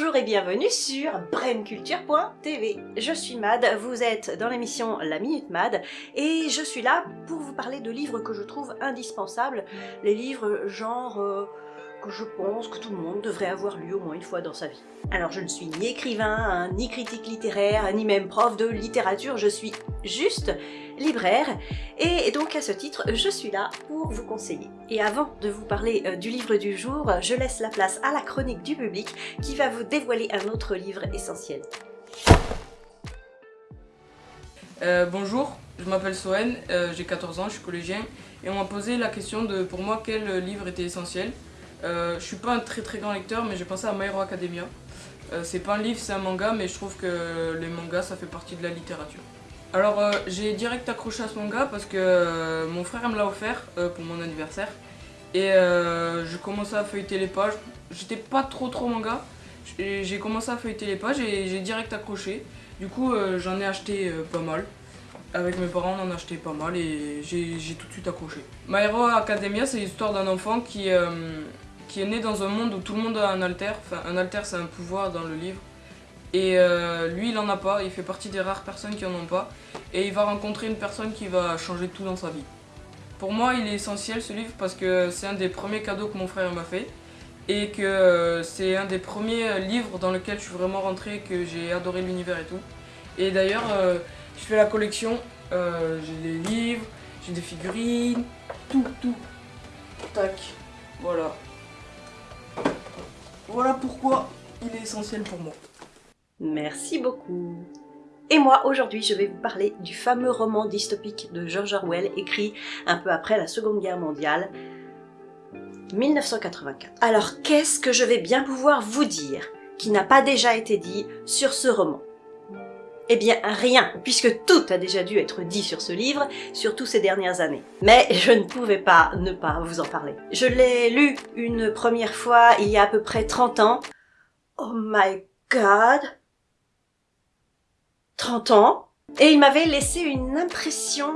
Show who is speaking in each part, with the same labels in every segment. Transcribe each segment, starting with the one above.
Speaker 1: Bonjour et bienvenue sur brainculture.tv. Je suis Mad, vous êtes dans l'émission La Minute Mad et je suis là pour vous parler de livres que je trouve indispensables, les livres genre... euh, que je pense que tout le monde devrait avoir lu au moins une fois dans sa vie. Alors je ne suis ni écrivain, hein, ni critique littéraire, ni même prof de littérature, je suis juste libraire et donc à ce titre je suis là pour vous conseiller. Et avant de vous parler euh, du livre du jour, je laisse la place à la chronique du public qui va vous dévoiler un autre livre essentiel.
Speaker 2: Euh, bonjour, je m'appelle Soen, euh, j'ai 14 ans, je suis collégien et on m'a posé la question de pour moi quel livre était essentiel. Euh, je suis pas un très très grand lecteur mais j'ai pensé à My Hero Academia. Euh, c'est pas un livre, c'est un manga mais je trouve que les mangas ça fait partie de la littérature. Alors euh, j'ai direct accroché à ce manga parce que mon frère me l'a offert pour mon anniversaire et je commençais à feuilleter les pages. J'étais pas trop trop manga, j'ai commencé à feuilleter les pages et j'ai direct accroché. Du coup j'en ai acheté pas mal. Avec mes parents on en a acheté pas mal et j'ai tout de suite accroché. My Hero Academia c'est l'histoire d'un enfant qui, qui est né dans un monde où tout le monde a un alter. Enfin un alter c'est un pouvoir dans le livre. Et euh, lui il en a pas, il fait partie des rares personnes qui en ont pas. Et il va rencontrer une personne qui va changer tout dans sa vie. Pour moi il est essentiel ce livre parce que c'est un des premiers cadeaux que mon frère m'a fait. Et que euh, c'est un des premiers euh, livres dans lequel je suis vraiment rentré, que j'ai adoré l'univers et tout. Et d'ailleurs je fais la collection, j'ai des livres, j'ai des figurines, tout, tout. Tac, voilà. Voilà pourquoi il est essentiel pour moi.
Speaker 1: Merci beaucoup. Et moi, aujourd'hui, je vais vous parler du fameux roman dystopique de George Orwell, écrit un peu après la Seconde Guerre mondiale, 1984. Alors, qu'est-ce que je vais bien pouvoir vous dire qui n'a pas déjà été dit sur ce roman? Eh bien rien, puisque tout a déjà dû être dit sur ce livre, surtout ces dernières années. Mais je ne pouvais pas ne pas vous en parler. Je l'ai lu une première fois il y a à peu près 30 ans. Oh my god 30 ans? Et il m'avait laissé une impression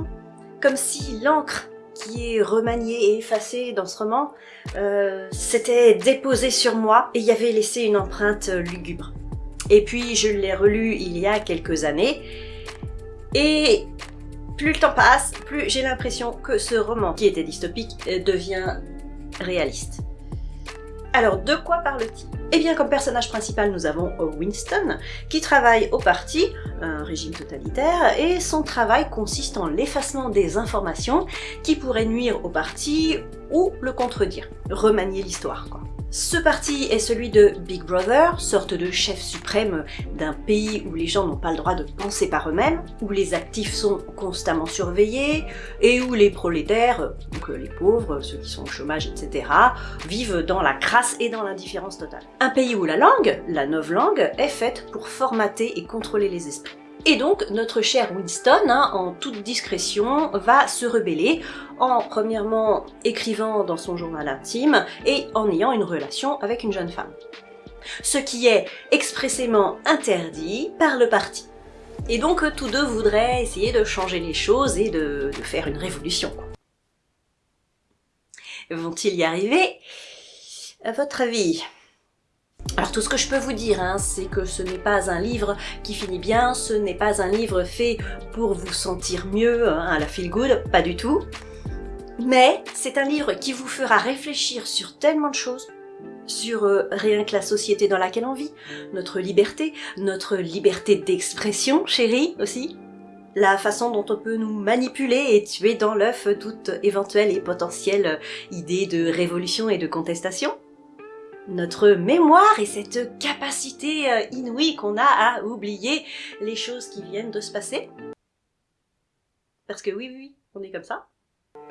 Speaker 1: comme si l'encre qui est remaniée et effacée dans ce roman euh, s'était déposée sur moi et y avait laissé une empreinte lugubre. Et puis je l'ai relu il y a quelques années et plus le temps passe, plus j'ai l'impression que ce roman qui était dystopique euh, devient réaliste. Alors de quoi parle-t-il? Eh bien comme personnage principal nous avons Winston qui travaille au parti, un régime totalitaire, et son travail consiste en l'effacement des informations qui pourraient nuire au parti ou le contredire, remanier l'histoire quoi. Ce parti est celui de Big Brother, sorte de chef suprême d'un pays où les gens n'ont pas le droit de penser par eux-mêmes, où les actifs sont constamment surveillés, et où les prolétaires, donc les pauvres, ceux qui sont au chômage, etc., vivent dans la crasse et dans l'indifférence totale. Un pays où la langue, la novlangue, est faite pour formater et contrôler les esprits. Et donc, notre cher Winston, hein, en toute discrétion, va se rebeller en, premièrement, écrivant dans son journal intime et en ayant une relation avec une jeune femme. Ce qui est expressément interdit par le parti. Et donc, tous deux voudraient essayer de changer les choses et de, faire une révolution. Vont-ils y arriver? À votre avis? Alors tout ce que je peux vous dire, hein, c'est que ce n'est pas un livre qui finit bien, ce n'est pas un livre fait pour vous sentir mieux, hein, à la feel good, pas du tout. Mais c'est un livre qui vous fera réfléchir sur tellement de choses, sur euh, rien que la société dans laquelle on vit, notre liberté, notre liberté d'expression, chérie, aussi, la façon dont on peut nous manipuler et tuer dans l'œuf toute éventuelle et potentielle idée de révolution et de contestation notre mémoire et cette capacité euh, inouïe qu'on a à oublier les choses qui viennent de se passer. Parce que oui, oui, oui, on est comme ça.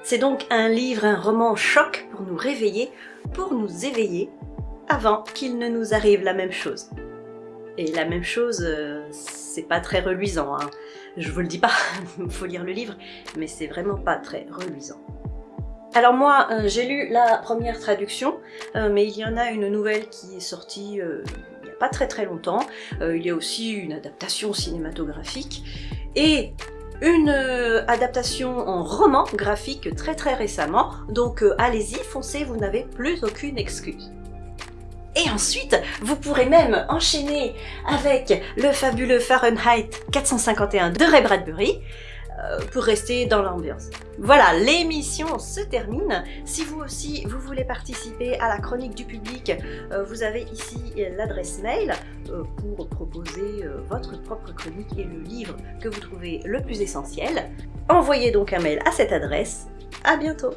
Speaker 1: C'est donc un livre, un roman choc pour nous réveiller, pour nous éveiller, avant qu'il ne nous arrive la même chose. Et la même chose, euh, c'est pas très reluisant, hein. je vous le dis pas, faut lire le livre, mais c'est vraiment pas très reluisant. Alors moi, euh, j'ai lu la première traduction, euh, mais il y en a une nouvelle qui est sortie euh, il n'y a pas très très longtemps. Il y a aussi une adaptation cinématographique et une adaptation en roman graphique très très récemment. Donc allez-y, foncez, vous n'avez plus aucune excuse. Et ensuite, vous pourrez même enchaîner avec le fabuleux Fahrenheit 451 de Ray Bradbury, pour rester dans l'ambiance. Voilà, l'émission se termine. Si vous aussi, vous voulez participer à la chronique du public, euh, vous avez ici l'adresse mail euh, pour proposer votre propre chronique et le livre que vous trouvez le plus essentiel. Envoyez donc un mail à cette adresse. À bientôt